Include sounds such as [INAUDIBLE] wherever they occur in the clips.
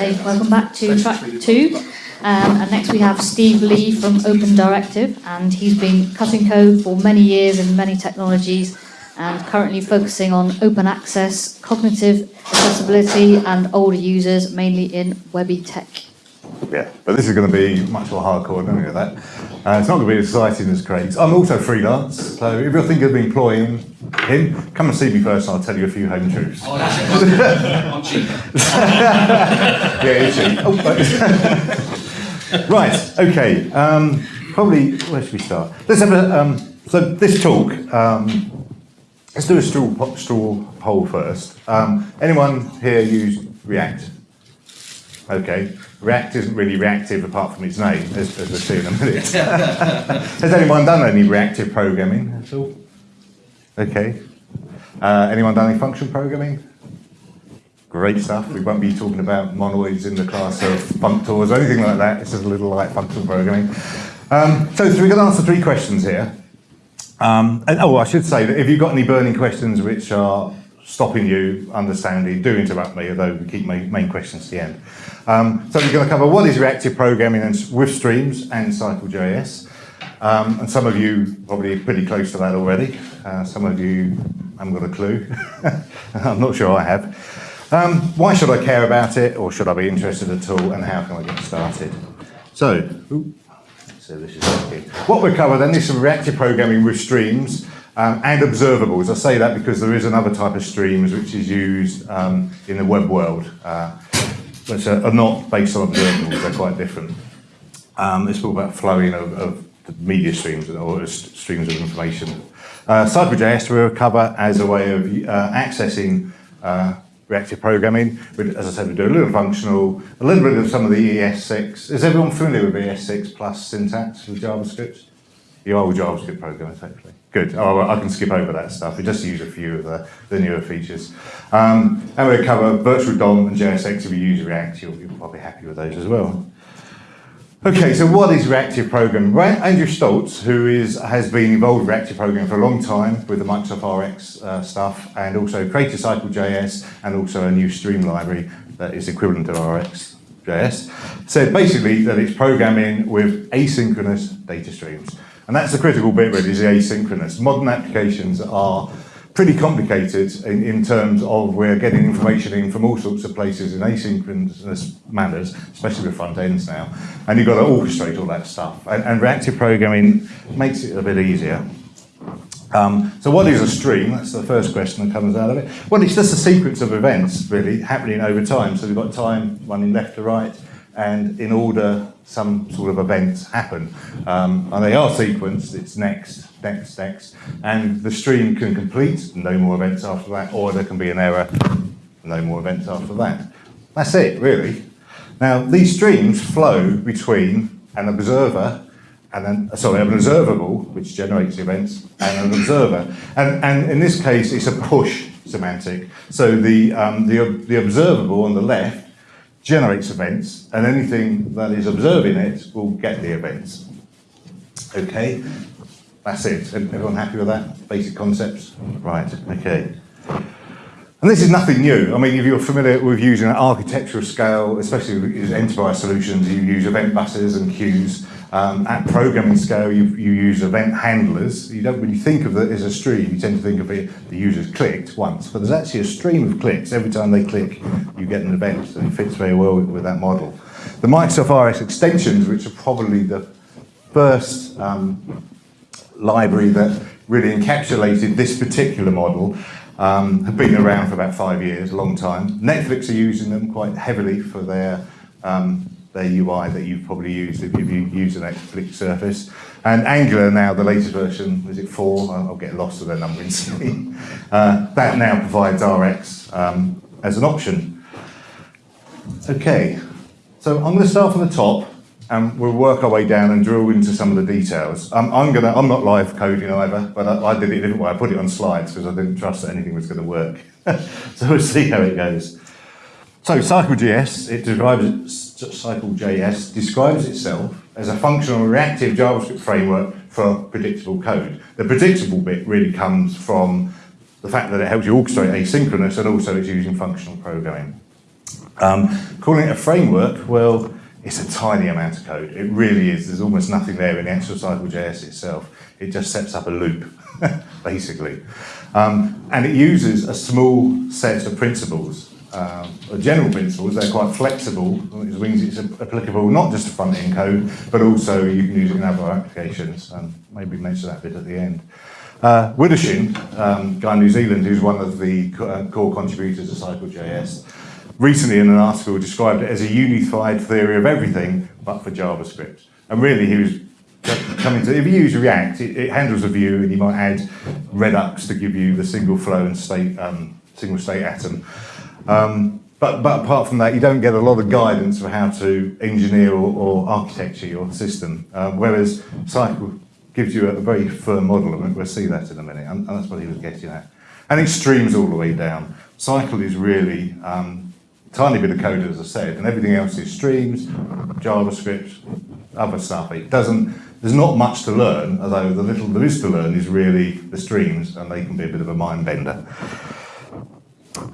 Welcome back to track two. Um, and next we have Steve Lee from Open Directive, and he's been cutting code for many years in many technologies, and currently focusing on open access, cognitive accessibility, and older users, mainly in Webby tech. Yeah, but this is going to be much more hardcore than any of that. Uh, it's not going to be as exciting as Craig's. I'm also freelance, so if you're thinking of employing him, come and see me first and I'll tell you a few home truths. Oh, that's. I'm cheap. [LAUGHS] yeah, it's cheap. Oh, [LAUGHS] right, okay. Um, probably, where should we start? Let's have a, um, so this talk, um, let's do a straw, straw poll first. Um, anyone here use React? Okay. React isn't really reactive apart from its name, as, as we'll see in a minute. [LAUGHS] Has anyone done any reactive programming at all? Okay. Uh, anyone done any function programming? Great stuff. We won't be talking about monoids in the class of functors or anything like that. It's just a little light functional programming. Um, so, so we're going to answer three questions here. Um, and oh, I should say that if you've got any burning questions which are stopping you understanding, do interrupt me, although we keep main, main questions to the end. Um, so we're going to cover what is reactive programming and with streams and Cycle.js. Um, and some of you probably pretty close to that already. Uh, some of you haven't got a clue. [LAUGHS] I'm not sure I have. Um, why should I care about it, or should I be interested at all, and how can I get started? So, ooh, so this is. What we cover then is some reactive programming with streams um, and observables. I say that because there is another type of streams which is used um, in the web world, uh, which are, are not based on observables. They're quite different. Um, it's all about flowing of, of the media streams or streams of information. Uh, Cycle.js we'll cover as a way of uh, accessing uh, reactive programming. We, as I said, we do a little functional, a little bit of some of the ES6. Is everyone familiar with ES6 plus syntax with JavaScript? You are JavaScript programmers, hopefully. Good. Oh, I can skip over that stuff. We just use a few of the, the newer features. Um, and we'll cover virtual DOM and JSX. If you use React, you'll, you'll probably happy with those as well. Okay, so what is reactive programming? Andrew Staltz, who is, has been involved with reactive programming for a long time with the Microsoft RX uh, stuff and also created Cycle.js and also a new stream library that is equivalent to RxJS, said basically that it's programming with asynchronous data streams. And that's the critical bit really, is the asynchronous. Modern applications are pretty complicated in, in terms of we're getting information in from all sorts of places in asynchronous manners, especially with front ends now. And you've got to orchestrate all that stuff. And, and reactive programming makes it a bit easier. Um, so what is a stream? That's the first question that comes out of it. Well, it's just a sequence of events, really, happening over time. So we've got time running left to right, and in order some sort of events happen. Um, and they are sequenced, it's next, next, next, and the stream can complete, no more events after that, or there can be an error, no more events after that. That's it, really. Now, these streams flow between an observer and then, sorry, an observable, which generates events, and an observer. And, and in this case, it's a push semantic. So the, um, the, the observable on the left generates events, and anything that is observing it will get the events. Okay, that's it. Everyone happy with that? Basic concepts? Right, okay. And this is nothing new. I mean, if you're familiar with using an architectural scale, especially with enterprise solutions, you use event buses and queues. Um, at programming scale, you, you use event handlers. You don't, you think of it as a stream, you tend to think of it, the user's clicked once, but there's actually a stream of clicks. Every time they click, you get an event, so it fits very well with, with that model. The Microsoft RX extensions, which are probably the first um, library that really encapsulated this particular model, um, have been around for about five years, a long time. Netflix are using them quite heavily for their um, their UI that you've probably used if you've use the Netflix Surface. And Angular now, the latest version, is it four? I'll get lost with their numbering [LAUGHS] scheme. Uh, that now provides RX um, as an option. Okay, so I'm going to start from the top and we'll work our way down and drill into some of the details. Um, I'm gonna, I'm not live coding either, but I, I did it a different way. I put it on slides because I didn't trust that anything was going to work. [LAUGHS] so we'll see how it goes. So Cycle.js, it derives, Cycle.js describes itself as a functional reactive JavaScript framework for predictable code. The predictable bit really comes from the fact that it helps you orchestrate asynchronous and also it's using functional programming. Um, calling it a framework, well, it's a tiny amount of code. It really is. There's almost nothing there in the actual Cycle.js itself. It just sets up a loop, [LAUGHS] basically. Um, and it uses a small set of principles, um, general principles. They're quite flexible, which means it's applicable not just to front-end code, but also you can use it in other applications. And maybe mention that bit at the end. Uh, um, guy in New Zealand, who's one of the uh, core contributors to Cycle.js, recently in an article described it as a unified theory of everything but for JavaScript. And really he was coming to, if you use React, it, it handles a view and you might add Redux to give you the single flow and state, um, single state atom. Um, but, but apart from that, you don't get a lot of guidance for how to engineer or, or architecture your system. Um, whereas Cycle gives you a very firm model, and we'll see that in a minute, and, and that's what he was getting at. And it streams all the way down. Cycle is really um, tiny bit of code, as I said, and everything else is streams, JavaScript, other stuff. It doesn't, there's not much to learn, although the little there is to learn is really the streams, and they can be a bit of a mind bender.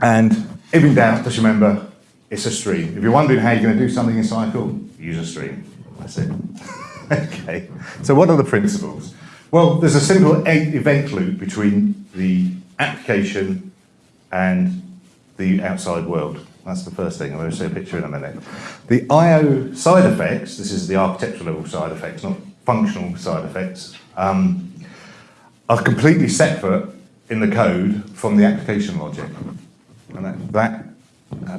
And if in doubt, just remember, it's a stream. If you're wondering how you're going to do something in Cycle, use a stream. That's it. [LAUGHS] okay. So what are the principles? Well, there's a simple event loop between the application and the outside world. That's the first thing. I'm going to show a picture in a minute. The I/O side effects. This is the architectural level side effects, not functional side effects. Um, are completely separate in the code from the application logic, and that, that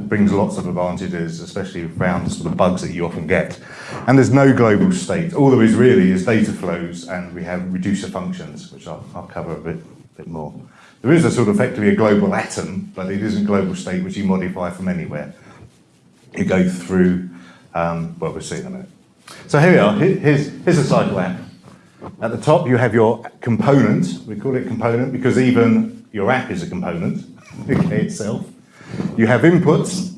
brings lots of advantages, especially around the sort of bugs that you often get. And there's no global state. All there is really is data flows, and we have reducer functions, which I'll, I'll cover a bit, bit more. There is a sort of effectively a global atom, but it isn't global state, which you modify from anywhere. You go through, um, well, we'll see in a minute. So here we are. Here's, here's a cycle app. At the top, you have your component. We call it component because even your app is a component, okay, itself. You have inputs,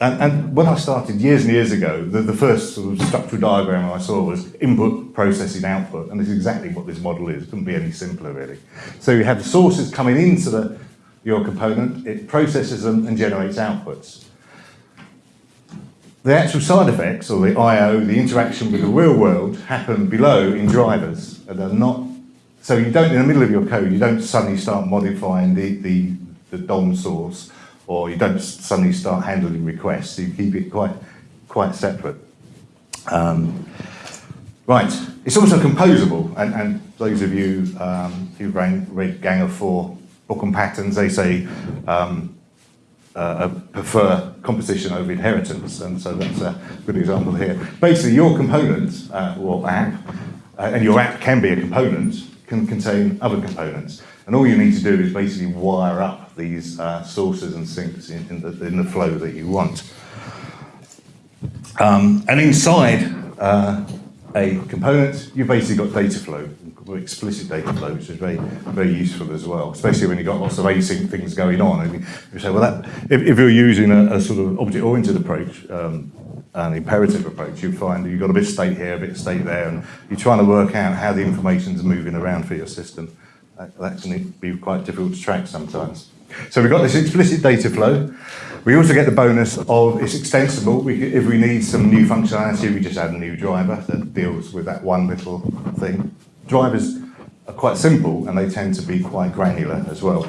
and, and when I started years and years ago, the, the first sort of structural diagram I saw was input, processing, output, and this is exactly what this model is. It couldn't be any simpler, really. So you have the sources coming into the, your component, it processes them and generates outputs. The actual side effects, or the I/O, the interaction with the real world, happen below in drivers, and they're not. So you don't, in the middle of your code, you don't suddenly start modifying the, the, the DOM source or you don't suddenly start handling requests. You keep it quite, quite separate. Um, right, it's also composable, and, and those of you um, who've read Gang of Four book on patterns, they say um, uh, prefer composition over inheritance, and so that's a good example here. Basically, your component uh, or app, uh, and your app can be a component, can contain other components. And all you need to do is basically wire up these uh, sources and sinks in, in, the, in the flow that you want. Um, and inside uh, a component, you've basically got data flow, explicit data flow, which is very, very useful as well, especially when you've got lots of async things going on. And you say, well, that, if, if you're using a, a sort of object-oriented approach, um, an imperative approach, you find you've got a bit of state here, a bit of state there, and you're trying to work out how the information's moving around for your system. That, that can be quite difficult to track sometimes. So we've got this explicit data flow. We also get the bonus of it's extensible. We, if we need some new functionality, we just add a new driver that deals with that one little thing. Drivers are quite simple and they tend to be quite granular as well.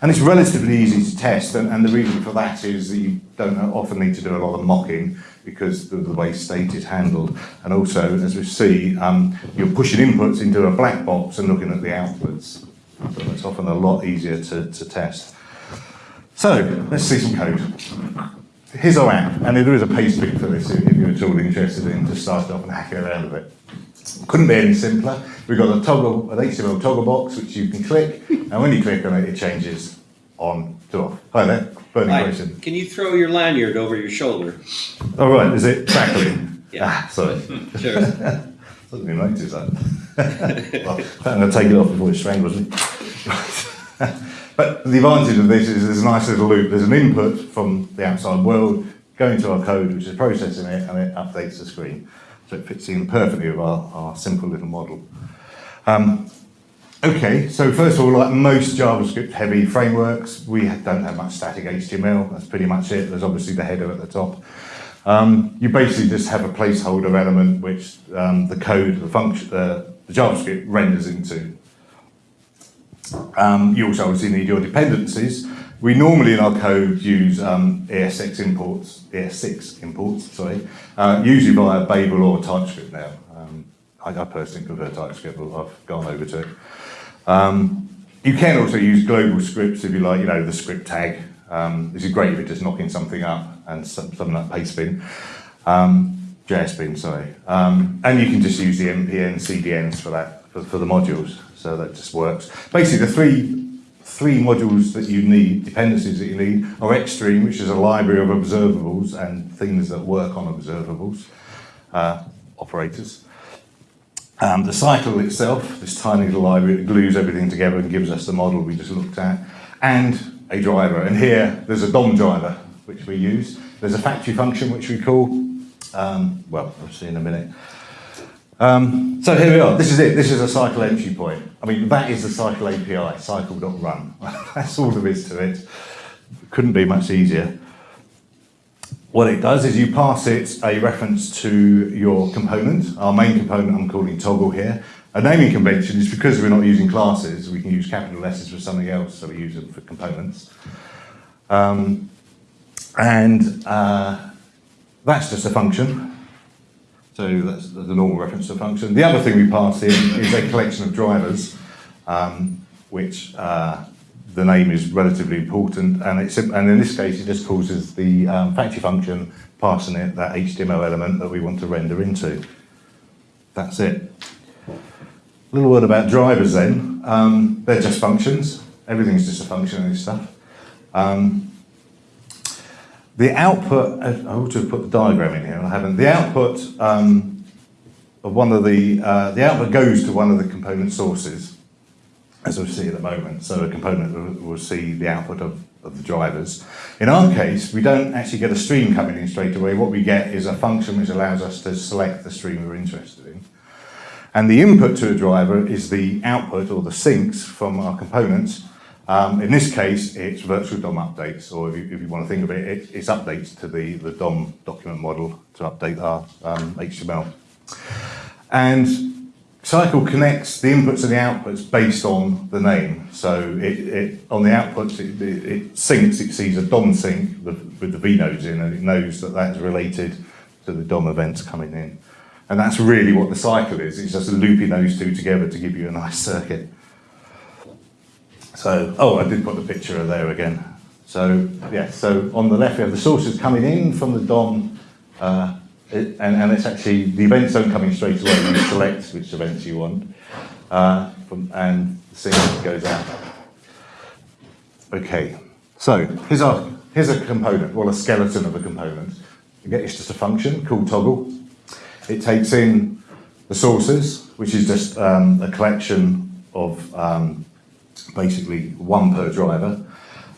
And it's relatively easy to test, and, and the reason for that is that you don't often need to do a lot of mocking because of the way state is handled. And also, as we see, um, you're pushing inputs into a black box and looking at the outputs. So it's often a lot easier to, to test. So, let's see some code. Here's our app, and there is a paste pick for this if you're at all interested in to start off and hacking around a bit. Couldn't be any simpler. We've got a toggle, an HTML toggle box which you can click, and when you click on it, it changes on to off. Hi there, burning Hi. question. Can you throw your lanyard over your shoulder? All right, is it crackling? Yeah. Ah, sorry. [LAUGHS] Sure. [LAUGHS] Doesn't even notice that. [LAUGHS] well, I'm going to take it off before it strangles me. But the advantage of this is there's a nice little loop. There's an input from the outside world going to our code, which is processing it, and it updates the screen. So it fits in perfectly with our, our simple little model. Um, Okay, so first of all, like most JavaScript heavy frameworks, we don't have much static HTML. That's pretty much it. There's obviously the header at the top. Um, you basically just have a placeholder element which um, the code, the function, uh, the JavaScript renders into. Um, you also obviously need your dependencies. We normally in our code use um, ES6 imports, ES6 imports, sorry, uh, usually via Babel or TypeScript now. Um, I, I personally prefer TypeScript, but I've gone over to it. Um, you can also use global scripts if you like, you know, the script tag. Um, this is great if you're just knocking something up and some- something like pastebin. Um, JSBin, sorry. Um, and you can just use the npm CDNs for that, for, for the modules. So that just works. Basically, the three three modules that you need, dependencies that you need, are Xstream, which is a library of observables and things that work on observables, uh, operators. Um, the cycle itself, this tiny little library that glues everything together and gives us the model we just looked at, and a driver. And here, there's a DOM driver, which we use. There's a factory function, which we call, um, well, I'll see in a minute. Um, so here we are. This is it. This is a cycle entry point. I mean, that is the cycle API, cycle.run. [LAUGHS] That's all there is to it. Couldn't be much easier. What it does is you pass it a reference to your component. Our main component I'm calling toggle here. A naming convention is because we're not using classes, we can use capital letters for something else, so we use them for components. Um, and uh, that's just a function. So that's the normal reference to function. The other thing we pass in is a collection of drivers, um, which uh, the name is relatively important, and, it's, and in this case it just causes the um, factory function passing it that HTML element that we want to render into. That's it. A little word about drivers then. Um, they're just functions. Everything's just a function in this stuff. Um, the output, I ought to have put the diagram in here, and I haven't. The output um, of one of the, uh, the output goes to one of the component sources, as we see at the moment. So a component will, will see the output of, of the drivers. In our case, we don't actually get a stream coming in straight away. What we get is a function which allows us to select the stream we're interested in. And the input to a driver is the output or the sinks from our components. Um, in this case, it's virtual DOM updates, or if you, if you want to think of it, it, it's updates to the, the DOM document model to update our um, HTML. And Cycle connects the inputs and the outputs based on the name. So it, it on the outputs, it, it, sinks, it sees a DOM sink with, with the V nodes in, and it knows that that's related to the DOM events coming in. And that's really what the cycle is. It's just looping those two together to give you a nice [LAUGHS] circuit. So, oh, I did put the picture there again. So, yeah, so on the left we have the sources coming in from the DOM, uh, it, and, and it's actually, the events don't come in straight away, you select which events you want, uh, from, and the sink goes out. Okay, so here's, our, here's a component, well, a skeleton of a component. Again, it's just a function called toggle. It takes in the sources, which is just um, a collection of um, basically one per driver,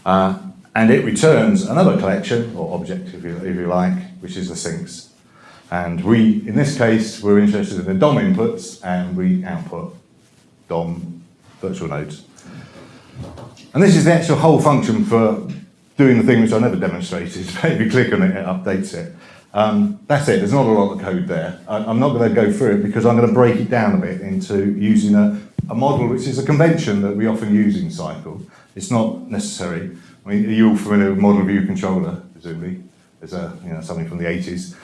uh, and it returns another collection, or object if you, if you like, which is the sinks. And we, in this case, we're interested in the DOM inputs, and we output DOM virtual nodes. And this is the actual whole function for doing the thing which I never demonstrated. [LAUGHS] if you click on it, it updates it. Um, that's it, there's not a lot of code there. I, I'm not going to go through it because I'm going to break it down a bit into using a, a model which is a convention that we often use in Cycle. It's not necessary. I mean, are you all familiar with model view controller, presumably? There's a, you know, something from the 80s,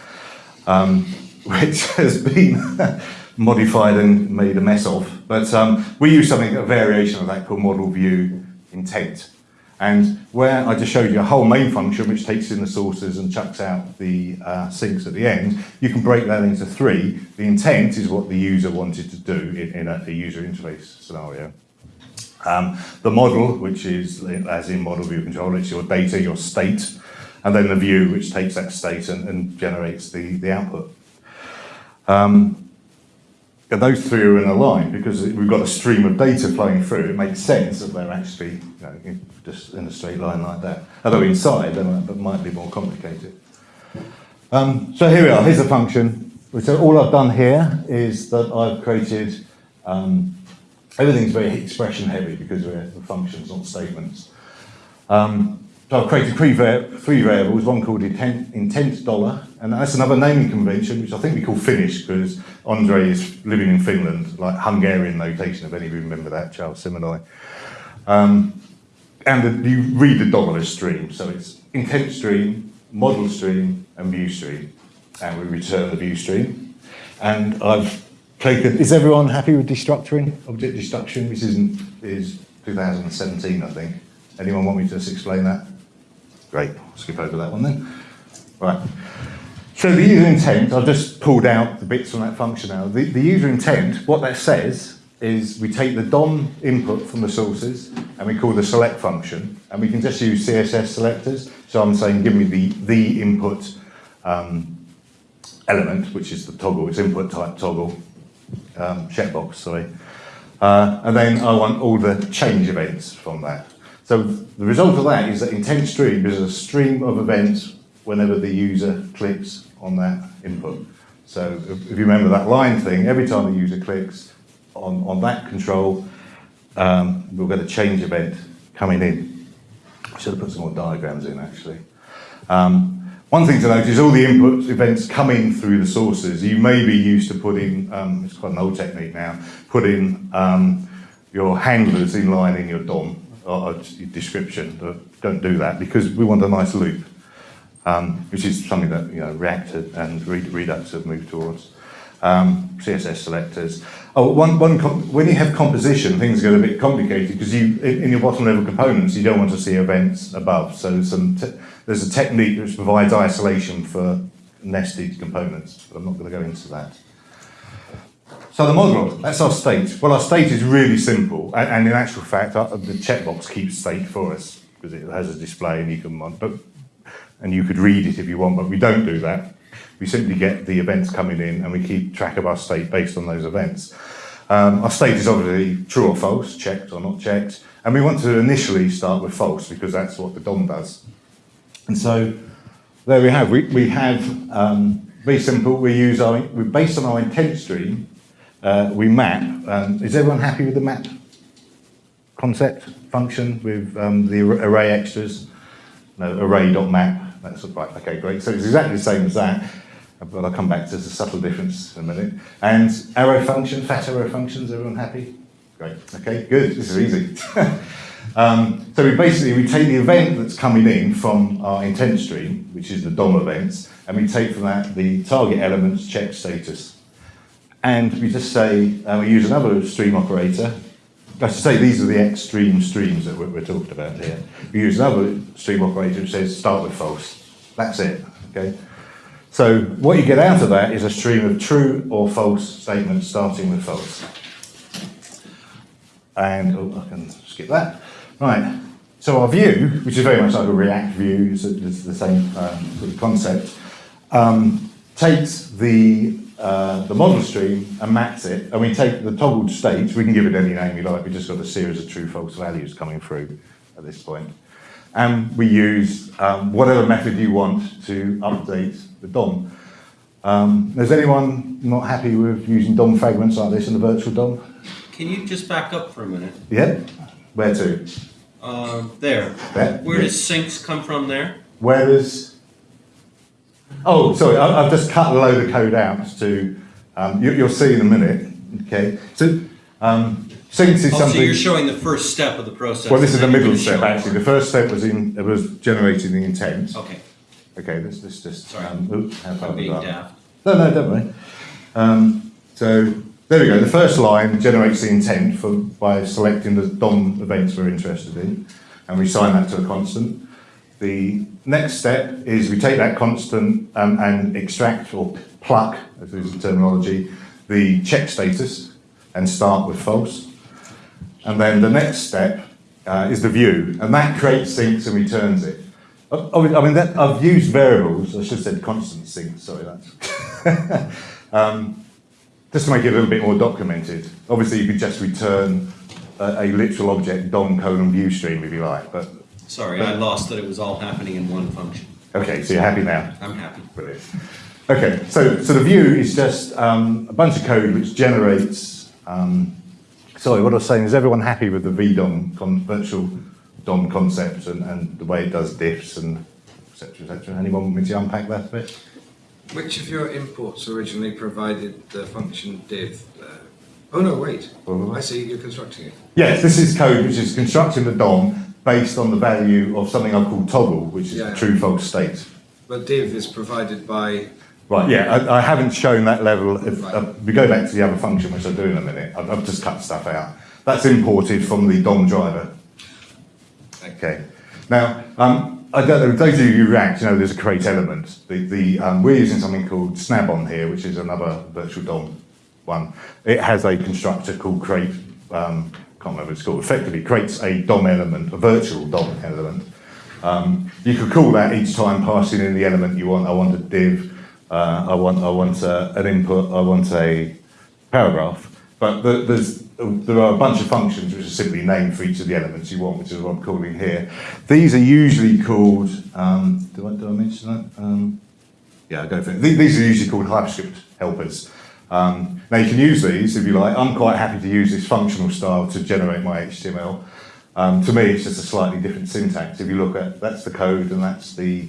um, [LAUGHS] which has been [LAUGHS] modified and made a mess of. But um, we use something, a variation of that called model view intent. And where I just showed you a whole main function which takes in the sources and chucks out the uh, sinks at the end, you can break that into three. The intent is what the user wanted to do in, in a, a user interface scenario. Um, the model, which is as in model view controller, it's your data, your state, and then the view, which takes that state and, and generates the, the output. Um, and those three are in a line because we've got a stream of data flowing through. It makes sense that they're actually you know, just in a straight line like that. Although inside they might, might be more complicated. Um, so here we are. Here's a function. So all I've done here is that I've created um, everything's very expression heavy because we're functions, not statements. Um, so I've created three, three variables, one called intent, intent dollar, and that's another naming convention, which I think we call Finnish, because Andre is living in Finland, like Hungarian notation, if any of you remember that, Charles Simonyi. Um, and the, you read the dollar as stream, so it's intent stream, model stream, and view stream. And we return the view stream. And I've taken, is everyone happy with destructuring, object destruction, which isn't, is 2017, I think. Anyone want me to just explain that? Great, skip over that one then. Right. So the user intent, I've just pulled out the bits from that function now. The, the user intent, what that says is we take the DOM input from the sources and we call the select function and we can just use CSS selectors. So I'm saying give me the, the input um, element, which is the toggle, it's input type toggle, um, checkbox, sorry. Uh, and then I want all the change events from that. So the result of that is that intent stream is a stream of events whenever the user clicks on that input. So if, you remember that line thing, every time the user clicks on, on that control, um, we'll get a change event coming in. I should have put some more diagrams in actually. Um, one thing to note is all the input events coming through the sources. You may be used to putting, um, it's quite an old technique now, putting um, your handlers in line in your DOM description. Don't do that because we want a nice loop, um, which is something that you know React and Redux have moved towards. Um, CSS selectors. Oh, one, one when you have composition, things get a bit complicated because you, in, in, your bottom level components, you don't want to see events above. So some there's a technique which provides isolation for nested components, but I'm not going to go into that. So the model, that's our state. Well, our state is really simple, and, and in actual fact, our, the checkbox keeps state for us because it has a display and you can, but, and you could read it if you want, but we don't do that. We simply get the events coming in and we keep track of our state based on those events. Um, our state is obviously true or false, checked or not checked, and we want to initially start with false because that's what the DOM does. And so there we have, we, we have, um, very simple, we use our, we based on our intent stream, uh, we map, um, is everyone happy with the map concept function with um, the array extras? No, array.map, that's right, okay, great. So it's exactly the same as that, but I'll come back to the subtle difference in a minute. And arrow function, fat arrow functions, everyone happy? Great, okay, good, this is easy. [LAUGHS] Um, so we basically, we take the event that's coming in from our intent stream, which is the DOM events, and we take from that the target elements check status. And we just say, uh, we use another stream operator. I should say these are the xstream streams that we're, we're talking about here. We use another stream operator which says start with false. That's it, okay? So what you get out of that is a stream of true or false statements starting with false. And, oh, I can skip that. Right, so our view, which is very much like a React view, it's the same um, sort of concept, um, takes the, uh, the model stream and maps it, and we take the toggled state, we can give it any name you like, we just got a series of true false values coming through at this point. And we use um, whatever method you want to update the DOM. Um, is anyone not happy with using DOM fragments like this in the virtual DOM? Can you just back up for a minute? Yeah. Where to? Uh, there. There? Where does sinks come from there? Where does... Oh, sorry, I, I've just cut a load of code out to... Um, you, you'll see in a minute, okay? So, um, sinks is Oh, so you're showing the first step of the process. well, this is the and then you're middle step, actually. The first step was in, it was generating the intent. Okay, Okay, let's, let's just... Sorry. Um, oops, how I'm being have daft. No, no, don't worry. Um, so there we go. The first line generates the intent for, by selecting the DOM events we're interested in, and we assign that to a constant. The next step is we take that constant um, and extract or pluck, as is the terminology, the check status and start with false. And then the next step uh, is the view, and that creates sinks and returns it. I mean, that, I've used variables, I should have said constant sinks, sorry, that's. [LAUGHS] um, just to make it a little bit more documented. Obviously, you could just return a, a literal object, DOM colon view stream, if you like, but, Sorry, I lost that it was all happening in one function. okay, so you're happy now? I'm happy. Brilliant. Okay, so, so the view is just um, a bunch of code which generates um, sorry, what I was saying is everyone happy with the VDOM, con- virtual DOM concept and, and the way it does diffs and et cetera, et cetera? Anyone want me to unpack that a bit? Which of your imports originally provided the function div? Uh, oh no, wait. Well, I see you're constructing it. Yes, this is code which is constructing the DOM based on the value of something I call toggle, which is Yeah. the true false state. But div is provided by. Right, yeah, I, I haven't shown that level. If, Right. uh, we go back to the other function, which I'll do in a minute. I've, I've just cut stuff out. That's imported from the DOM driver. Okay. Now, um, I don't know, those of you who React, you know there's a create element. The, the, um, we're using something called Snabbdom here, which is another virtual DOM one. It has a constructor called create, um, can't remember what it's called, effectively creates a DOM element, a virtual DOM element. Um, you could call that each time passing in the element you want. I want a div, uh, I want, I want uh, an input, I want a paragraph. But the, there's, there are a bunch of functions which are simply named for each of the elements you want, which is what I'm calling here. These are usually called, um, did, I, did I mention that? Um, yeah, go for it. These are usually called Hyperscript helpers. Um, now you can use these if you like. I'm quite happy to use this functional style to generate my HTML. Um, to me, it's just a slightly different syntax. If you look at, that's the code and that's the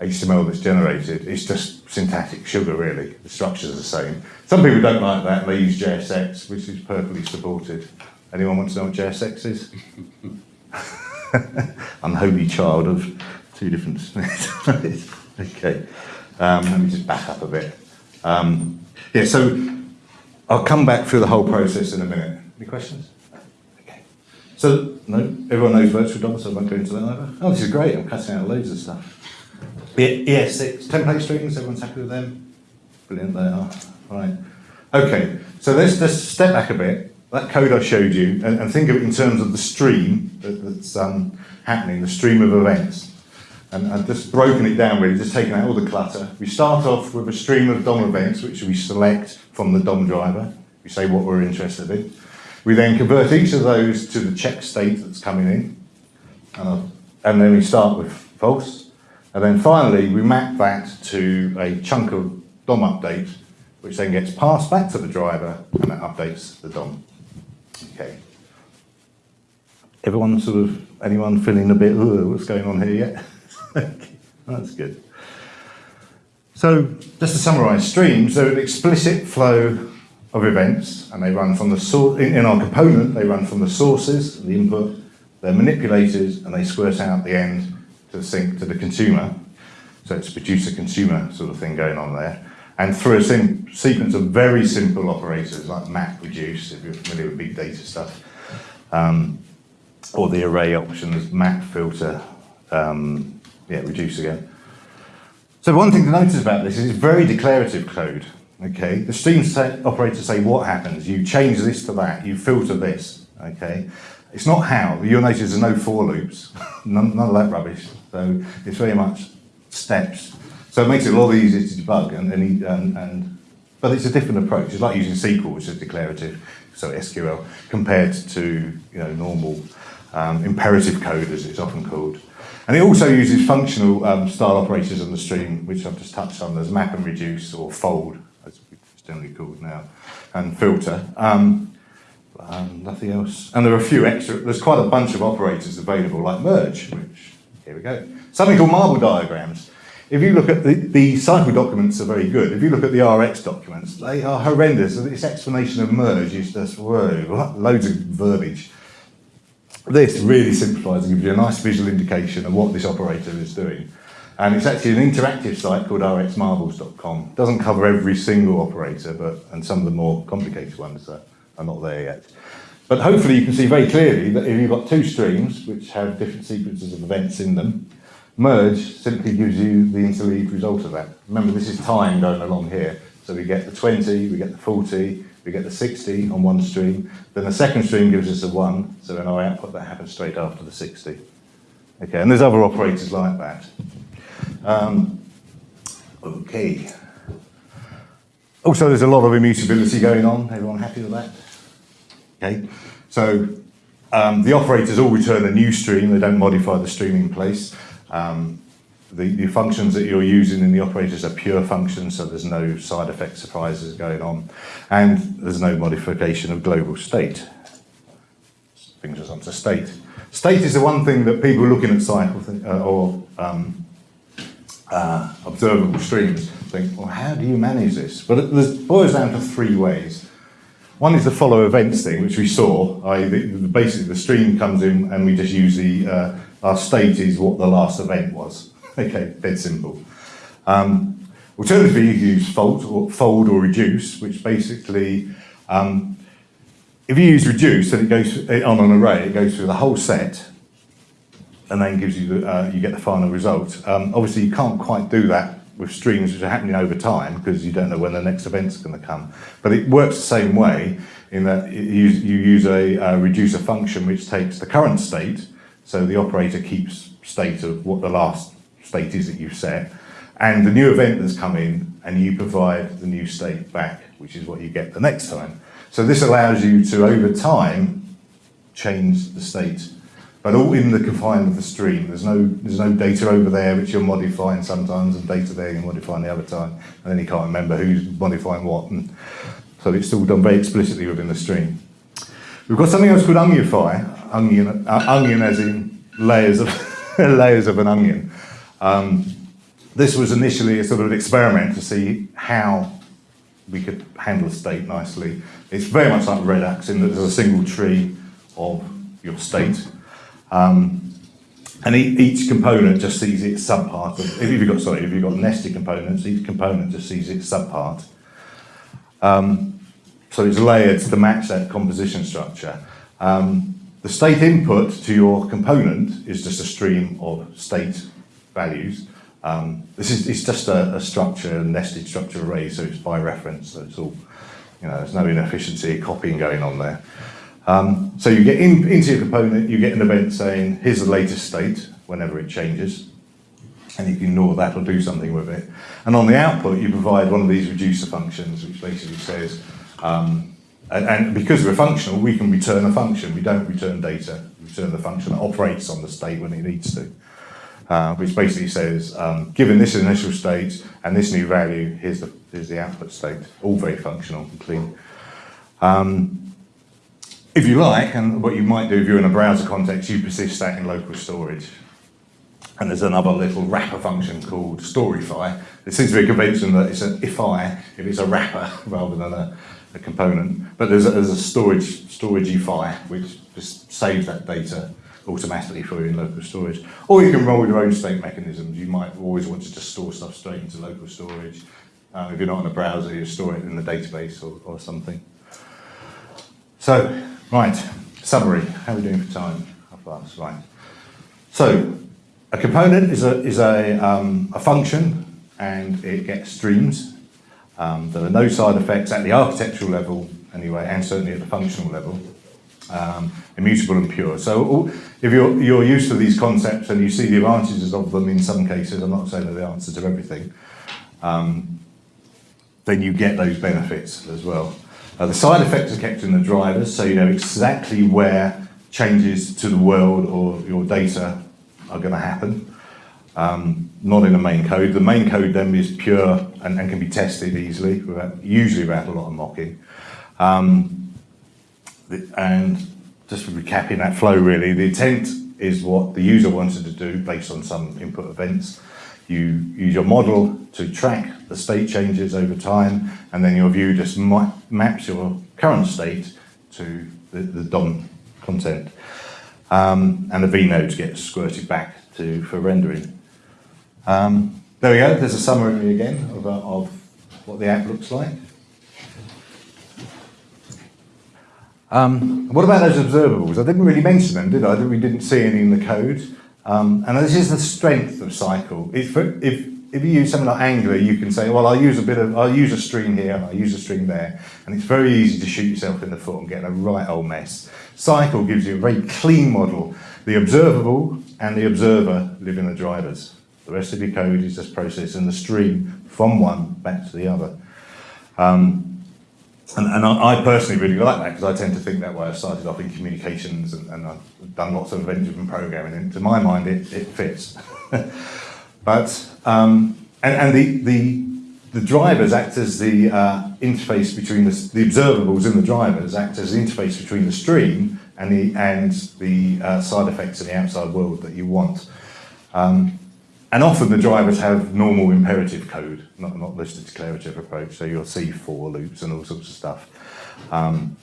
HTML that's generated. It's just syntactic sugar, really. The structure's the same. Some people don't like that they use JSX, which is perfectly supported. Anyone want to know what JSX is? i'm [LAUGHS] Unholy child of two different [LAUGHS] okay. Um, let me just back up a bit. Um, yeah, so I'll come back through the whole process in a minute. Any questions? Okay. So, no, everyone knows virtual DOM, so I won't go into that either. Oh, this is great. I'm cutting out loads of stuff. Yeah, ES6, template strings, everyone's happy with them? Brilliant, they are. Right. Okay, so let's just step back a bit. That code I showed you, and, and think of it in terms of the stream that, that's um, happening, the stream of events. And I've just broken it down really, just taking out all the clutter. We start off with a stream of DOM events, which we select from the DOM driver. We say what we're interested in. We then convert each of those to the check state that's coming in. And, uh, and then we start with false. And then finally, we map that to a chunk of DOM update, which then gets passed back to the driver and that updates the DOM. Okay. Everyone sort of, anyone feeling a bit, what's going on here yet? [LAUGHS] That's good. So, just to summarise, streams they're an explicit flow of events, and they run from the source, in, in our component, they run from the sources, the input, they're manipulated, and they squirt out the end to sync to the consumer. So it's producer-consumer sort of thing going on there. And through a sequence of very simple operators like map reduce, if you're familiar with big data stuff, um, or the array options, map filter, um, yeah, reduce again. So one thing to notice about this is it's very declarative code. Okay, the stream say, operators say what happens. You change this to that. You filter this. Okay, it's not how. You'll notice there's no for loops. [LAUGHS] none, none of that rubbish. So it's very much steps. So it makes it a lot easier to debug and, and, and, and but it's a different approach. It's like using SQL, which is declarative, so SQL, compared to you know normal um, imperative code, as it's often called. And it also uses functional um, style operators on the stream, which I've just touched on. There's map and reduce, or fold, as it's generally called now, and filter. Um, um, nothing else. And there are a few extra, there's quite a bunch of operators available, like merge, which, here we go. Something called marble diagrams. If you look at the, the cycle documents are very good. If you look at the RX documents, they are horrendous. This explanation of merge is just, whoa, loads of verbiage. This really simplifies and gives you a nice visual indication of what this operator is doing. And it's actually an interactive site called rxmarbles.com. Doesn't cover every single operator, but and some of the more complicated ones that are not there yet. But hopefully you can see very clearly that if you've got two streams which have different sequences of events in them, merge simply gives you the interleaved result of that. Remember, this is time going along here. So we get the 20, we get the 40, we get the 60 on one stream. Then the second stream gives us a 1, so in our output that happens straight after the 60. Okay, and there's other operators like that. Um, okay. Also, there's a lot of immutability going on. Everyone happy with that? Okay, so um, the operators all return a new stream. They don't modify the stream in place. Um, the, the functions that you're using in the operators are pure functions, so there's no side effect surprises going on, and there's no modification of global state. brings us on to state. State is the one thing that people looking at cycle think, uh, or um, uh, observable streams think, well, how do you manage this? But it boils down to three ways. One is the follow events thing, which we saw. I, the, basically, the stream comes in and we just use the, uh, our state is what the last event was. Okay, dead simple. Um, alternatively, you can use fold or, fold or reduce, which basically, um, if you use reduce, then it goes on an array, it goes through the whole set and then gives you the, uh, you get the final result. Um, obviously, you can't quite do that with streams which are happening over time because you don't know when the next event's going to come. But it works the same way in that you use, you use a, a reducer function which takes the current state, so the operator keeps state of what the last state is that you've set, and the new event that's come in, and you provide the new state back, which is what you get the next time. So this allows you to, over time, change the state but all in the confine of the stream. There's no there's no data over there which you're modifying sometimes, and data there you're modifying the other time, and then you can't remember who's modifying what. And so it's all done very explicitly within the stream. We've got something else called onionify, onion, uh, onion as in layers of [LAUGHS] layers of an onion. Um, this was initially a sort of experiment to see how we could handle state nicely. It's very much like Redux in that there's a single tree of your state. Um, and each component just sees its subpart. If you've got sorry, if you've got nested components, each component just sees its subpart. Um, so it's layered to match that composition structure. Um, the state input to your component is just a stream of state values. Um, this is it's just a, a structure, a nested structure array, so it's by reference. So it's all, you know, there's no inefficiency copying going on there. Um, so you get in, into your component, you get an event saying, here's the latest state, whenever it changes, and you can ignore that or do something with it. And on the output, you provide one of these reducer functions, which basically says, um, and, and because we're functional, we can return a function. We don't return data, we return the function that operates on the state when it needs to. Uh, which basically says, um, given this initial state and this new value, here's the, here's the output state. All very functional and clean. Um, if you like, and what you might do if you're in a browser context, you persist that in local storage. And there's another little wrapper function called Storyfy. It seems to be a convention that it's an if-I, if it's a wrapper [LAUGHS] rather than a, a component. But there's a, there's a storage, storageify, which just saves that data automatically for you in local storage. Or you can roll your own state mechanisms. You might always want to just store stuff straight into local storage. Uh, if you're not in a browser, you store it in the database or, or something. So, right, summary. How are we doing for time? How fast? Right. So, a component is a, is a, um, a function and it gets streams. Um, there are no side effects at the architectural level anyway, and certainly at the functional level. Um, immutable and pure. So if you're, you're used to these concepts and you see the advantages of them in some cases, I'm not saying they're the answer to everything, um, then you get those benefits as well. Uh, the side effects are kept in the drivers, so you know exactly where changes to the world or your data are going to happen. Um, not in the main code. The main code then is pure and, and can be tested easily, without, usually without a lot of mocking. Um, and just recapping that flow really, the intent is what the user wanted to do based on some input events. You use your model to track the state changes over time, and then your view just ma- maps your current state to the, the DOM content. Um, and the vnodes get squirted back to for rendering. Um, there we go, there's a summary again of, uh, of what the app looks like. Um, what about those observables? I didn't really mention them, did I? We didn't see any in the code. Um, and this is the strength of Cycle. If, if, if you use something like Angular, you can say, well, I'll use a bit of, I'll use a string here, and I'll use a string there. And it's very easy to shoot yourself in the foot and get a right old mess. Cycle gives you a very clean model. The observable and the observer live in the drivers. The rest of your code is just processing the stream from one back to the other. Um, and, and I, I personally really like that because I tend to think that way. I started off in communications and, and I've done lots of event-driven programming, and to my mind, it, it fits. [LAUGHS] but um, and, and the, the the drivers act as the uh, interface between the, the observables in the drivers act as the interface between the stream and the, and the uh, side effects in the outside world that you want. Um, and often the drivers have normal imperative code, not, not listed declarative approach, so you'll see for loops and all sorts of stuff. Um,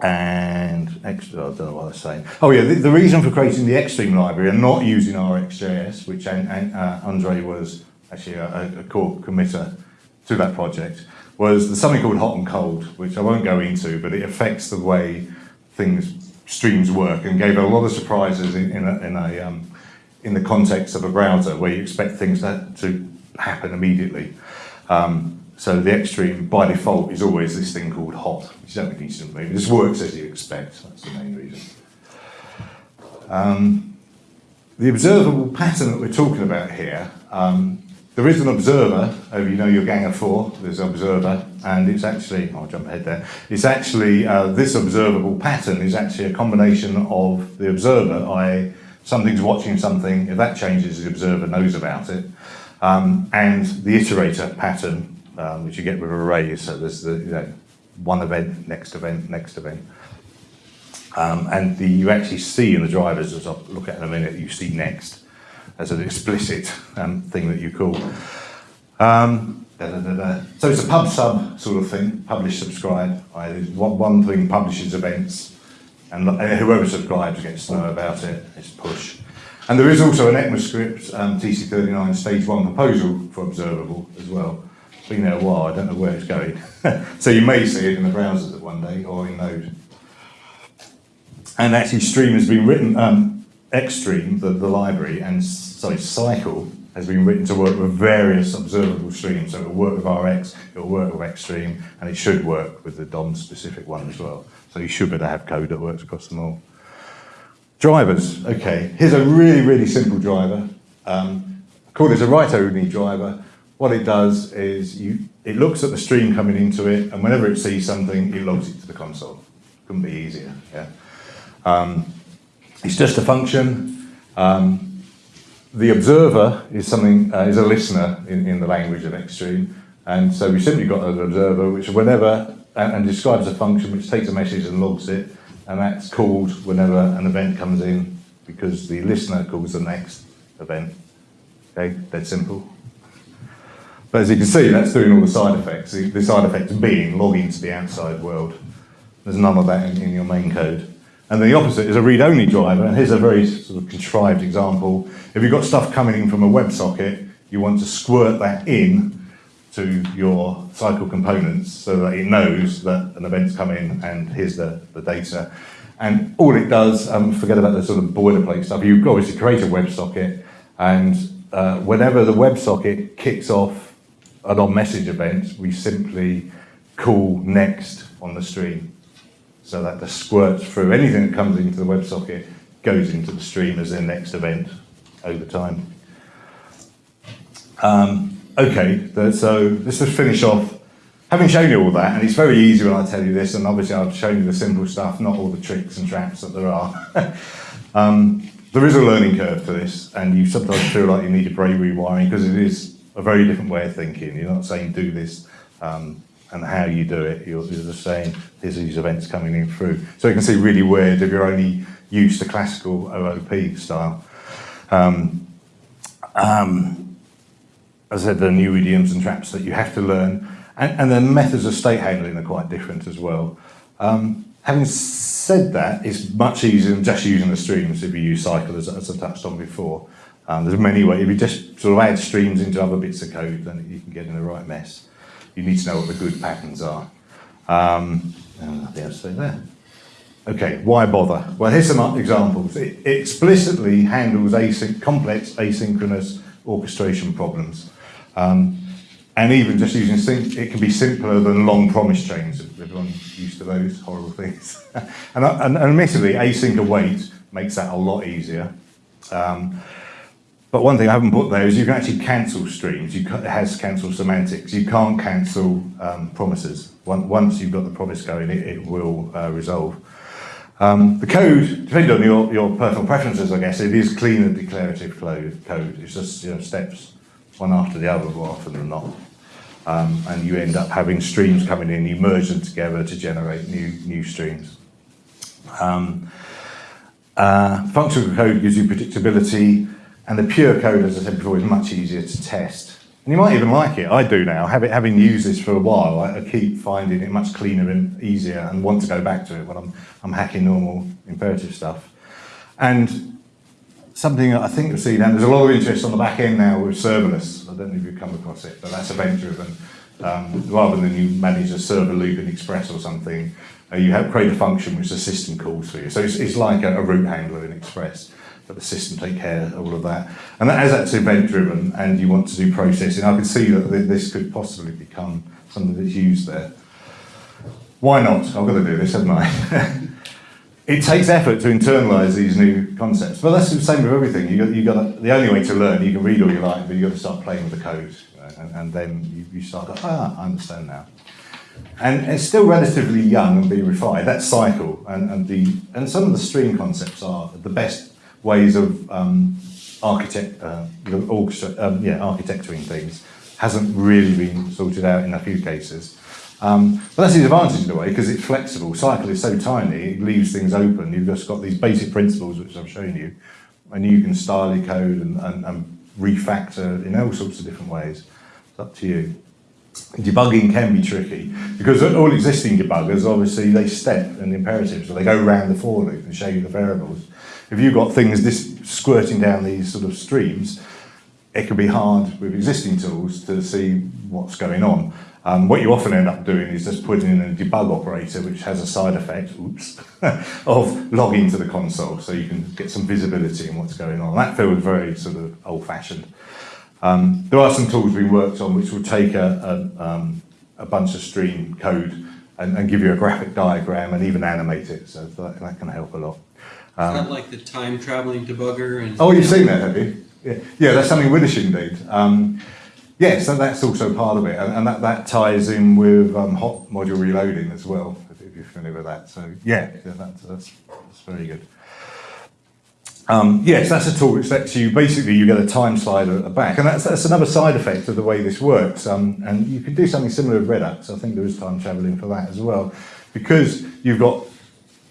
and extra, I don't know what I was saying. Oh yeah, the, the reason for creating the Xstream library and not using RxJS, which an, an, uh, Andre was actually a, a core committer to that project, was there's something called hot and cold, which I won't go into, but it affects the way things streams work and gave a lot of surprises in, in a, in, a, um, in the context of a browser where you expect things to, happen immediately. Um, so the xstream by default is always this thing called hot, which you don't need to just works as you expect, that's the main reason. Um, the observable pattern that we're talking about here, um, there is an observer, you know your gang of four, there's an observer, and it's actually, I'll jump ahead there, it's actually, uh, this observable pattern is actually a combination of the observer, i.e. something's watching something, if that changes, the observer knows about it, um, and the iterator pattern, um, which you get with arrays, so there's the, you know, one event, next event, next event. Um, and the, you actually see in the drivers, as I'll look at in a minute, you see next as an explicit um, thing that you call. Um, da, da, da, so it's a pub sub sort of thing, publish, subscribe. One thing publishes events, and, whoever subscribes gets to know about it, it's push. And there is also an ECMAScript um, TC39 stage one proposal for observable as well. It's been there a while, I don't know where it's going. [LAUGHS] so you may see it in the browsers one day or in Node. And actually Stream has been written, um, Xstream, the, the library, and sorry, Cycle has been written to work with various observable streams. So it'll work with RX, it'll work with Xstream, and it should work with the DOM specific one as well. So you should be able to have code that works across them all. Drivers, okay. Here's a really, really simple driver. Um, call this a write-only driver. What it does is you, it looks at the stream coming into it, and whenever it sees something, it logs it to the console. Couldn't be easier, yeah. Um, it's just a function. Um, the observer is something uh, is a listener in, in the language of Xstream, and so we simply got an observer which whenever and, and describes a function which takes a message and logs it, and that's called whenever an event comes in because the listener calls the next event. Okay, dead simple. But as you can see, that's doing all the side effects. The, side effects being logging to the outside world. There's none of that in, in your main code. And the opposite is a read-only driver, and here's a very sort of contrived example. If you've got stuff coming in from a WebSocket, you want to squirt that in to your cycle components so that it knows that an event's come in and here's the, the data. And all it does, um, forget about the sort of boilerplate stuff, you obviously create a WebSocket and uh, whenever the WebSocket kicks off an on-message event, we simply call next on the stream so that the squirts through anything that comes into the WebSocket goes into the stream as their next event over time. Um, okay, so let's just finish off. Having shown you all that, and it's very easy when I tell you this, and obviously I've shown you the simple stuff, not all the tricks and traps that there are. [LAUGHS] um, there is a learning curve to this, and you sometimes feel like you need a brain rewiring because it is a very different way of thinking. You're not saying do this um, and how you do it. You're, you're just saying here's these events coming in through. So you can see really weird if you're only used to classical OOP style. Um, um, as I said, there are new idioms and traps that you have to learn. And, and the methods of state handling are quite different as well. Um, having said that, it's much easier than just using the streams if you use cycle, as, as I touched on before. Um, there's many ways. If you just sort of add streams into other bits of code, then you can get in the right mess. You need to know what the good patterns are. Um, nothing else to say there. Okay, why bother? Well, here's some examples. It explicitly handles async complex asynchronous orchestration problems. Um, and even just using sync, it can be simpler than long promise chains. Everyone's used to those horrible things. [LAUGHS] and, and, and admittedly, async await makes that a lot easier. Um, but one thing I haven't put there is you can actually cancel streams. You it has cancel semantics. You can't cancel um, promises. Once you've got the promise going, it, it will uh, resolve. Um, the code, depending on your, your personal preferences, I guess, it is clean and declarative code. It's just you know, steps one after the other more often than not. Um, and you end up having streams coming in, you merge them together to generate new, new streams. Um, uh, functional code gives you predictability, and the pure code, as I said before, is much easier to test. And you might even like it. I do now. Having, having used this for a while, I, I keep finding it much cleaner and easier and want to go back to it when I'm, I'm hacking normal imperative stuff. And something I think you'll see now, there's a lot of interest on the back end now with serverless. I don't know if you've come across it, but that's event driven. Um, rather than you manage a server loop in Express or something, uh, you have create a function which the system calls for you. So it's, it's like a, a route handler in Express, but the system take care of all of that. And that, as that's event driven and you want to do processing, I can see that th- this could possibly become something that's used there. Why not? I've got to do this, haven't I? [LAUGHS] it takes effort to internalize these new concepts. But that's the same with everything. You got, you got the only way to learn, you can read all you like, but you've got to start playing with the code, know, and, and then you, you start. Ah, I understand now. And it's still relatively young and being refined. That cycle and, and the and some of the stream concepts are the best ways of um, architect, uh, orchestra, um, yeah, architecturing things. Hasn't really been sorted out in a few cases. Um, but that's the advantage in a way because it's flexible. Cycle is so tiny, it leaves things open. You've just got these basic principles which I've shown you, and you can style your code and, and, and refactor in all sorts of different ways. It's up to you. Debugging can be tricky because all existing debuggers obviously they step and imperatives, so they go around the for loop and show you the variables. If you've got things this squirting down these sort of streams, it can be hard with existing tools to see what's going on. Um, what you often end up doing is just putting in a debug operator which has a side effect, oops, [LAUGHS] of logging to the console so you can get some visibility in what's going on. That feels very sort of old-fashioned. Um, there are some tools being worked on which will take a, a, um, a bunch of stream code and, and, give you a graphic diagram and even animate it, so that, that can help a lot. Um, Is that like the time traveling debugger? And oh, you've seen that, have you? Yeah, yeah that's something Widdershins did. Um, yes, and that's also part of it, and, and that, that ties in with um, hot module reloading as well, if you're familiar with that. So yeah, yeah that's, that's, that's very good. Um, yes, that's a tool which lets you, basically you get a time slider at the back, and that's, that's another side effect of the way this works. Um, and you can do something similar with Redux, I think there is time traveling for that as well. Because you've got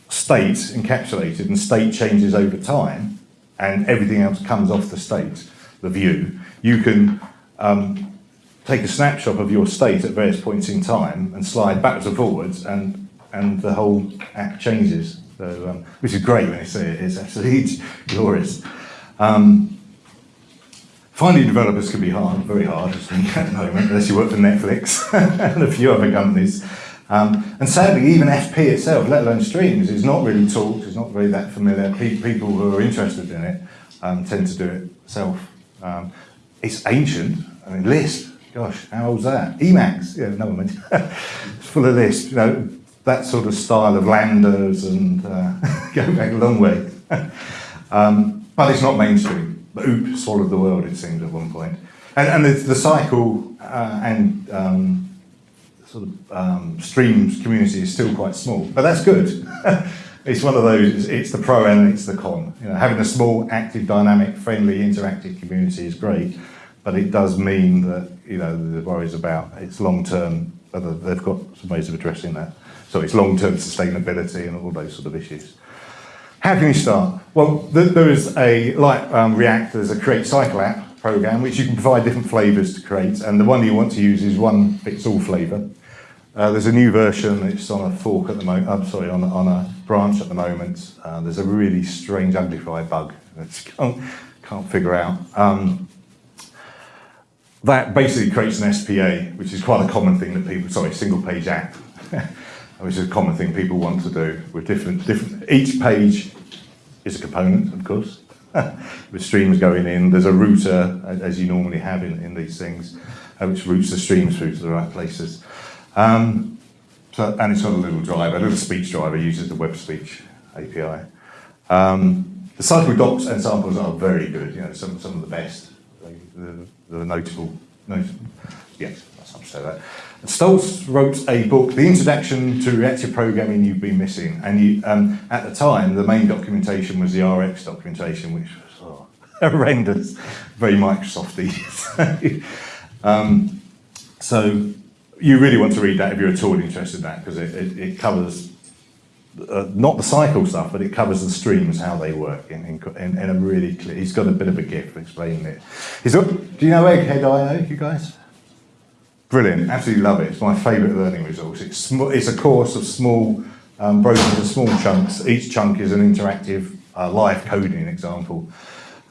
state encapsulated and state changes over time, and everything else comes off the state, the view, you can um, take a snapshot of your state at various points in time and slide backwards and forwards, and, and the whole app changes so, um, which is great when you see it. It's absolutely [LAUGHS] glorious. Um, finding developers can be hard, very hard [LAUGHS] at the moment, unless you work for Netflix [LAUGHS] and a few other companies. Um, and sadly, even FP itself, let alone streams, is not really taught, it's not really that familiar. Pe people who are interested in it um, tend to do it self. Um, it's ancient. I mean, Lisp, gosh, how old's that? Emacs, yeah, no one [LAUGHS] it's full of Lisp. You know, that sort of style of landers and uh, [LAUGHS] go back a long way. [LAUGHS] um, but it's not mainstream. The OOP swallowed the world, it seems, at one point. And, and the, the cycle uh, and um, sort of um, streams community is still quite small, but that's good. it's one of those, it's the pro and it's the con. You know, having a small, active, dynamic, friendly, interactive community is great, but it does mean that, you know, the worries about its long-term, they've got some ways of addressing that. So it's long-term sustainability and all those sort of issues. How can you start? Well, th there is a, like um, React, there's a create cycle app program which you can provide different flavors to create and the one you want to use is one fits all flavor. Uh, there's a new version, it's on a fork at the moment, I'm sorry, on, on a branch at the moment. Uh, there's a really strange uglify bug that [LAUGHS] can't, can't figure out. Um, that basically creates an SPA, which is quite a common thing that people, sorry, single page app. [LAUGHS] which is a common thing people want to do with different, different, each page is a component, of course, [LAUGHS] with streams going in. There's a router, as you normally have in, in these things, uh, which routes the streams through to the right places. Um, so, and it's got a little driver, a little speech driver, uses the web speech API. Um, the cycle docs and samples are very good, you know, some, some of the best. The notable, notable, yes, that's not to say that. Staltz wrote a book, The Introduction to Reactive Programming You've Been Missing. And you, um, at the time, the main documentation was the RX documentation, which was oh, [LAUGHS] horrendous, very Microsofty. [LAUGHS] um, so you really want to read that if you're at all interested in that, because it, it, it, covers uh, not the cycle stuff, but it covers the streams, how they work in, in, in, a really clear, he's got a bit of a gift for explaining it. He's, do you know Egghead IO, you guys? Brilliant, absolutely love it. It's my favourite learning resource. It's, sm- it's a course of small, um, broken into small chunks. Each chunk is an interactive uh, live coding example.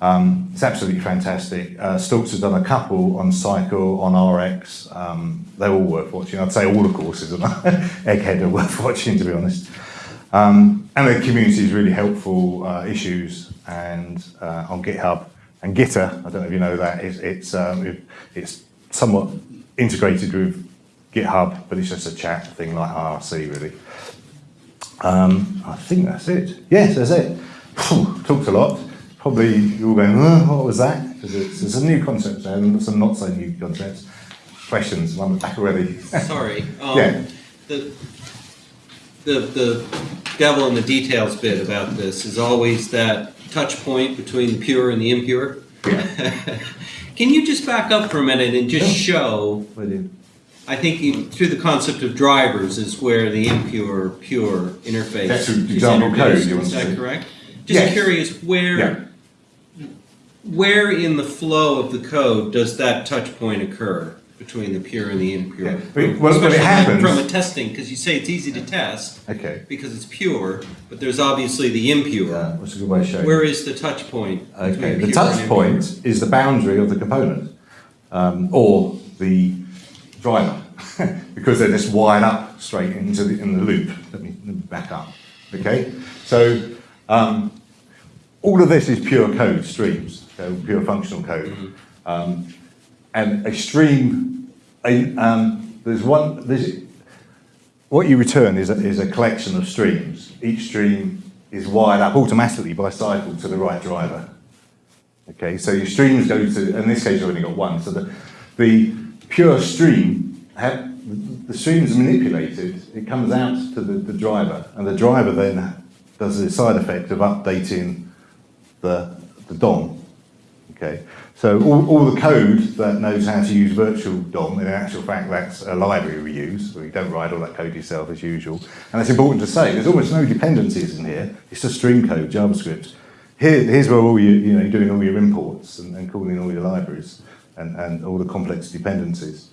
Um, it's absolutely fantastic. Uh, Staltz has done a couple on Cycle, on RX. Um, they're all worth watching. I'd say all the courses on [LAUGHS] Egghead are worth watching, to be honest. Um, and the community is really helpful uh, issues and uh, on GitHub and Gitter. I don't know if you know that. It's it's, um, it, it's somewhat integrated with GitHub, but it's just a chat thing like IRC really. Um, I think that's it. Yes, that's it. Phew, talked a lot. Probably you're all going, what was that? Because it's, it's a new concept and some not so new concepts. Questions? I'm back already. Sorry. [LAUGHS] Um, Yeah. The, the, the devil in the details bit about this is always that touch point between the pure and the impure. [LAUGHS] Can you just back up for a minute and just show, I think you- through the concept of drivers is where the impure, pure interface That's is the example code you want Is that see. correct? Yes. Just curious, where, Yeah. where in the flow of the code does that touch point occur between the pure and the impure? Yeah. Well, well, it Especially happens- From a testing, because you say it's easy to test Okay. because it's pure, but there's obviously the impure. What's a good way of showing? Where is the touch point? Okay, between the pure touch impure? point is the boundary of the component, um, or the driver, [LAUGHS] because they're just wired up straight into the, in the loop. Let me, let me back up. Okay, so um, all of this is pure code streams, so pure functional code, um, and a stream. A, um, there's one. There's, what you return is a, is a collection of streams. Each stream is wired up automatically by cycle to the right driver. Okay, so your streams go to, in this case you've only got one, so the, the pure stream, the stream is manipulated, it comes out to the, the driver, and the driver then does the side effect of updating the, the DOM. Okay, so all, all the code that knows how to use virtual DOM, in actual fact, that's a library we use. So you don't write all that code yourself as usual. And it's important to say, there's almost no dependencies in here. It's just stream code, JavaScript. Here, here's where all you, you know, you're doing all your imports and, and calling all your libraries and, and all the complex dependencies.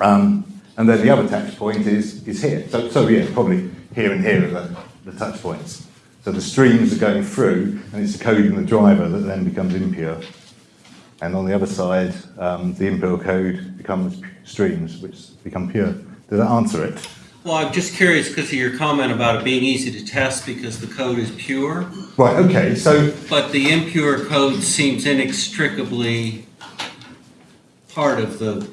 Um, and then the other touch point is, is here. So, so yeah, probably here and here are the, the touch points. So the streams are going through, and it's the code in the driver that then becomes impure. And on the other side, um, the impure code becomes streams, which become pure. Does that answer it? Well, I'm just curious because of your comment about it being easy to test because the code is pure, Right, okay, so, but the impure code seems inextricably part of the,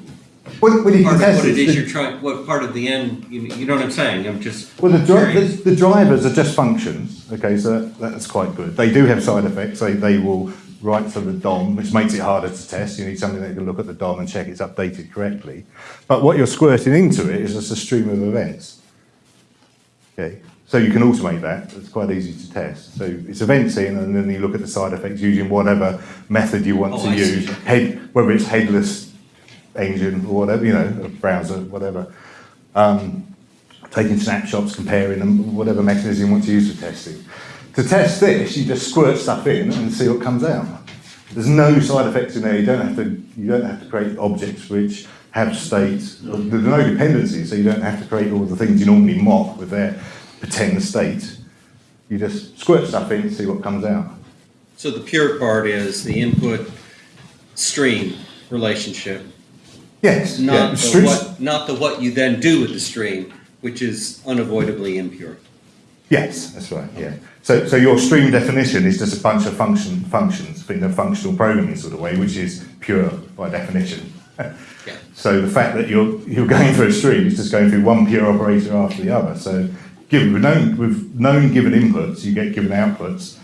when you part of what it is the- you're trying, what part of the end, you, you know what I'm saying? I'm just Well, the, the, the drivers are just functions, okay, so that, that's quite good. They do have side effects, they, they will write to the DOM, which makes it harder to test. You need something that can look at the DOM and check it's updated correctly. But what you're squirting into it is just a stream of events. Okay, so you can automate that, it's quite easy to test. So it's events in, and then you look at the side effects using whatever method you want Oh, to I use, head, whether it's headless engine or whatever, you know, a browser, whatever Um, taking snapshots, comparing them, whatever mechanism you want to use for testing. To test this, you just squirt stuff in and see what comes out. There's no side effects in there. You don't have to. You don't have to create objects which have state. There's no dependencies, so you don't have to create all the things you normally mock with their pretend state. You just squirt stuff in, and see what comes out. So the pure part is the input stream relationship, Yes. yeah. not the what, not the what you then do with the stream, which is unavoidably impure. Yes, that's right. Yeah. So, so your stream definition is just a bunch of function functions in a functional programming sort of way, which is pure by definition. Yeah. [LAUGHS] So the fact that you're you're going through a stream is just going through one pure operator after the other. So, given with known with known given inputs, you get given outputs,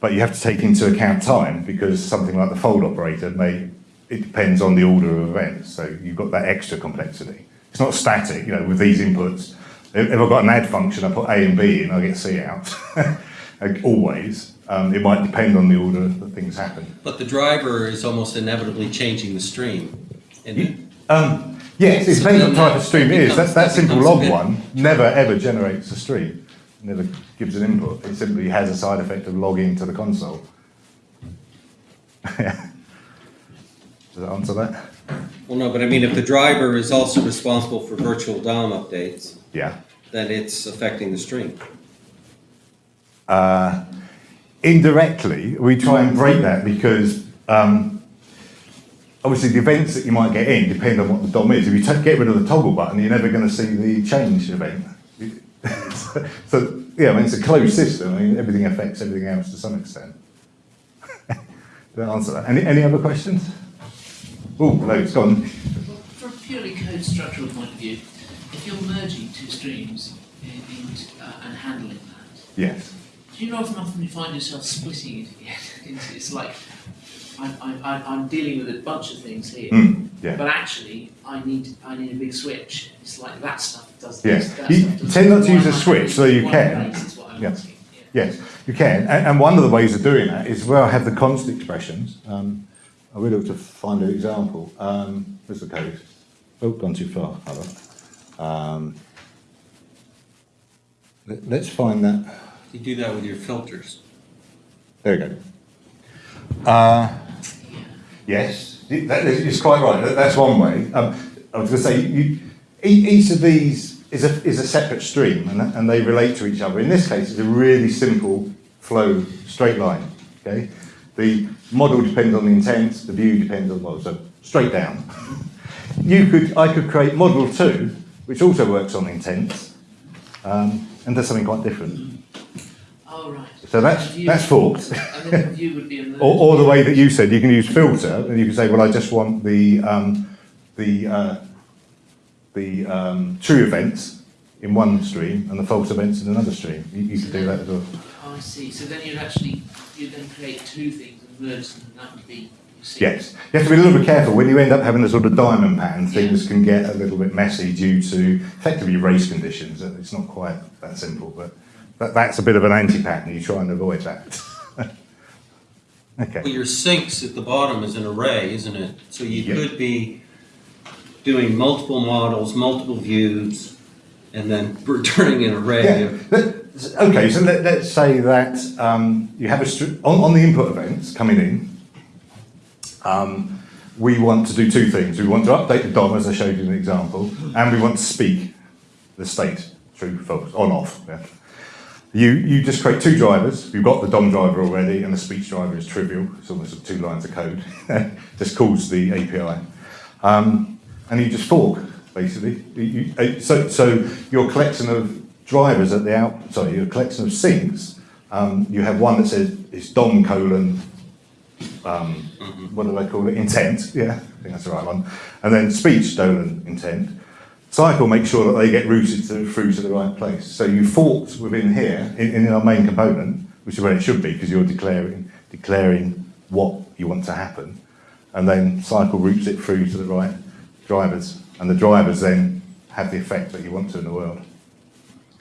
but you have to take into account time because something like the fold operator may it depends on the order of events. So you've got that extra complexity. It's not static. You know, with these inputs, if I've got an add function, I put A and B in, I get C out. [LAUGHS] Always. Um, it might depend on the order that things happen. But the driver is almost inevitably changing the stream. And Um, yes, it depends what type of stream it is. That that simple log one never ever generates a stream. never gives an input. It simply has a side effect of logging to the console. [LAUGHS] Does that answer that? Well, no, but I mean, if the driver is also responsible for virtual DOM updates, Yeah. then it's affecting the stream. Uh, indirectly, we try and break that because um, obviously the events that you might get in depend on what the DOM is. If you get rid of the toggle button, you're never going to see the change event. so, [LAUGHS] so, yeah, I mean, it's a closed system. I mean, everything affects everything else to some extent. [LAUGHS] Did that answer that? Any, any other questions? Oh, no, it's gone. From a purely code structural point of view, if you're merging two streams in, in, uh, and handling that, Yes. do you know often often you find yourself splitting it again? [LAUGHS] It's, it's like I'm, I'm, I'm dealing with a bunch of things here, Mm, yeah. but actually I need I need a big switch. It's like that stuff does Yes. this. That You stuff does tend not to use a switch, so you can. place is what I'm Yeah. Yeah. Yes, you can. And, and one of the ways of doing that is where I have the const expressions. Um, I will have to find an example. Um, where's the code? Oh, gone too far. Um, let, let's find that. You do that with your filters. There we go. Uh, yes, that is it's quite right. That, that's one way. Um, I was going to say, you, each of these is a, is a separate stream and, and they relate to each other. In this case, it's a really simple flow, straight line. Okay, The model depends on the intent, the view depends on, well, so straight down. [LAUGHS] You could, I could create model two, which also works on intent, um, and does something quite different. Oh right. So that's, view- that's forked. [LAUGHS] And then the view would be. Or, or the way that you said, you can use filter, and you can say, well, I just want the, um, the, uh, the um, true events in one stream and the false events in another stream. You, you could do that as well. Oh, I see. So then you'd actually you'd then create two things and and that would be. You. Yes. You have to be a little bit careful. When you end up having a sort of diamond pattern, things can get a little bit messy due to effectively race conditions. Uh, it's not quite that simple, but that, that's a bit of an anti-pattern. You try and avoid that. [LAUGHS] okay. Well, your sinks at the bottom is an array, isn't it? So you Yeah. could be doing multiple models, multiple views, and then [LAUGHS] returning an array Yeah. Okay, so let, let's say that um, you have a on, on the input events coming in. Um, we want to do two things. We want to update the DOM, as I showed you in the example, and we want to speak the state, true, false, on, off. Yeah. You, you just create two drivers. You've got the DOM driver already, and the speech driver is trivial. It's almost two lines of code. [LAUGHS] just calls the API. Um, and you just fork, basically. You, you, uh, so, so your collection of drivers at the out, sorry, your collection of sinks, um, you have one that says it's DOM colon, um, what do they call it? Intent, yeah, I think that's the right one. And then speech colon intent. Cycle makes sure that they get routed to, through to the right place. So you forked within here, in, in our main component, which is where it should be, because you're declaring, declaring what you want to happen. And then cycle routes it through to the right drivers. And the drivers then have the effect that you want to in the world.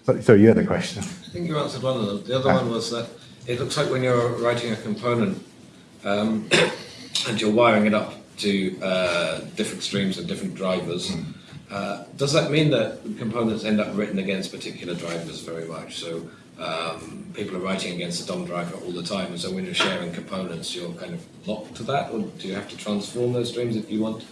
So, so you had a question. I think you answered one of them. The other one was that it looks like when you're writing a component um, [COUGHS] and you're wiring it up to uh, different streams and different drivers, uh, does that mean that components end up written against particular drivers very much? So um, people are writing against the DOM driver all the time, and so when you're sharing components, you're kind of locked to that, or do you have to transform those streams if you want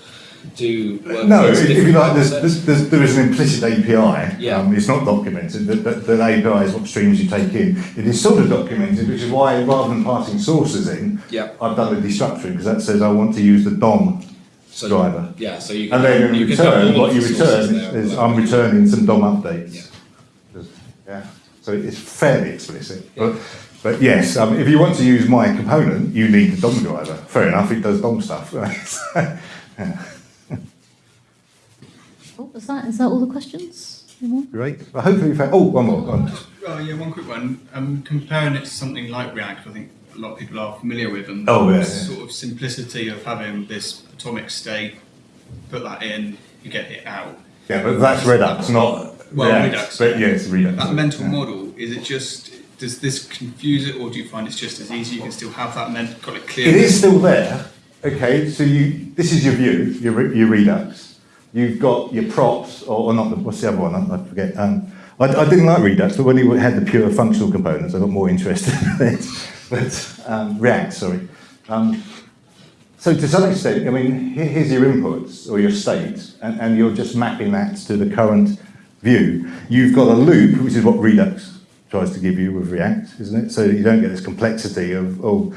to work No, if, you like, there's, there's, there's, there is an implicit API. Yeah. Um, it's not documented. That, the, that API is what streams you take in. It is sort of documented, which is why rather than passing sources in, Yeah. I've done the destructuring because that says I want to use the DOM So- driver. Yeah, so you can. And then in you return, what you the return is I'm returning some DOM updates. Yeah. Just- Yeah. So it's fairly explicit. But, but yes, um, if you want to use my component, you need the DOM driver. Fair enough, it does DOM stuff. [LAUGHS] yeah. Oh, is that, is that all the questions? Great. Well, hopefully you found, oh, one more. Go on. Oh yeah, one quick one. Um, comparing it to something like React, I think a lot of people are familiar with, and Oh, yeah, the yeah. sort of simplicity of having this atomic state, put that in, you get it out. Yeah, but that's Redux, not Well, React. Redux. But yes, Redux. That mental Yeah. model is it just does this confuse it, or do you find it's just as easy? You can still have that mental, got it clear. It is still there. Okay, so you this is your view, your, re- your Redux. You've got your props, or, or not. The, what's the other one? I, I forget. Um, I, I didn't like Redux, but when he had the pure functional components, I got more interested in it. [LAUGHS] But um, React, sorry. Um, so to some extent, I mean, here- here's your inputs or your state, and, and you're just mapping that to the current view. You've got a loop, which is what Redux tries to give you with React, isn't it? So you don't get this complexity of, oh,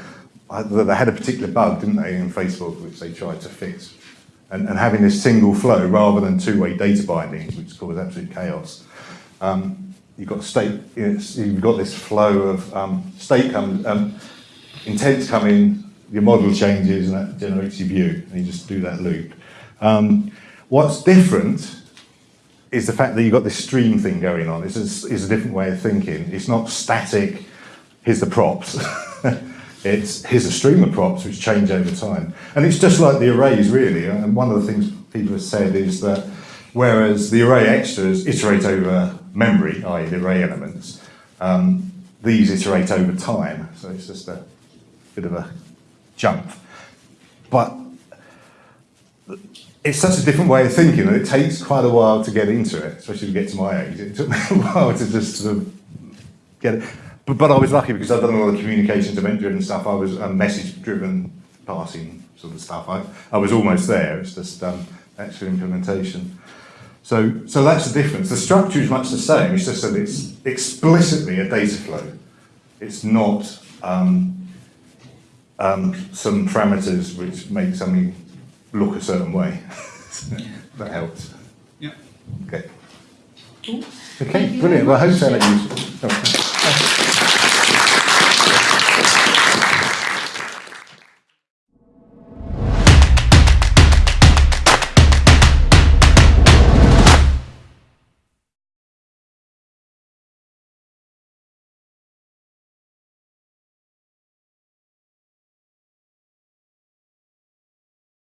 they had a particular bug, didn't they, in Facebook, which they tried to fix. And, and having this single flow rather than two-way data bindings, which cause absolute chaos. Um, you've got state, you've got this flow of um, state comes, um, intents come in, your model changes, and that generates your view, and you just do that loop. Um, what's different is the fact that you've got this stream thing going on. It's a, a different way of thinking. It's not static, here's the props. [LAUGHS] it's here's a stream of props which change over time. And it's just like the arrays, really. And one of the things people have said is that whereas the array extras iterate over memory, i.e. the array elements, um, these iterate over time. So it's just a bit of a jump. But it's such a different way of thinking that it takes quite a while to get into it, especially to get to my age. It took me a while to just sort of get it. But, but I was lucky because I've done a lot of communications event driven stuff. I was a message driven passing sort of stuff. I, I was almost there. It's just um, actual implementation. So, so that's the difference. The structure is much the same. It's just that it's explicitly a data flow. It's not um, um, some parameters which make something look a certain way. yeah. [LAUGHS] That helps. Yeah. Okay. Cool. Okay, brilliant. Well, I hope so.